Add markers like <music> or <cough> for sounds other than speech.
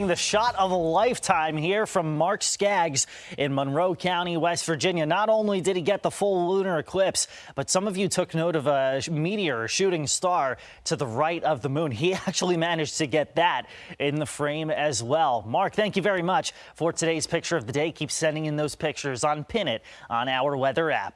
The shot of a lifetime here from Mark Skaggs in Monroe County, West Virginia. Not only did he get the full lunar eclipse, but some of you took note of a meteor, shooting star to the right of the moon. He <laughs> actually managed to get that in the frame as well. Mark, thank you very much for today's picture of the day. Keep sending in those pictures on Pin It on our weather app.